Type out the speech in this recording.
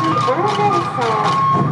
7連勝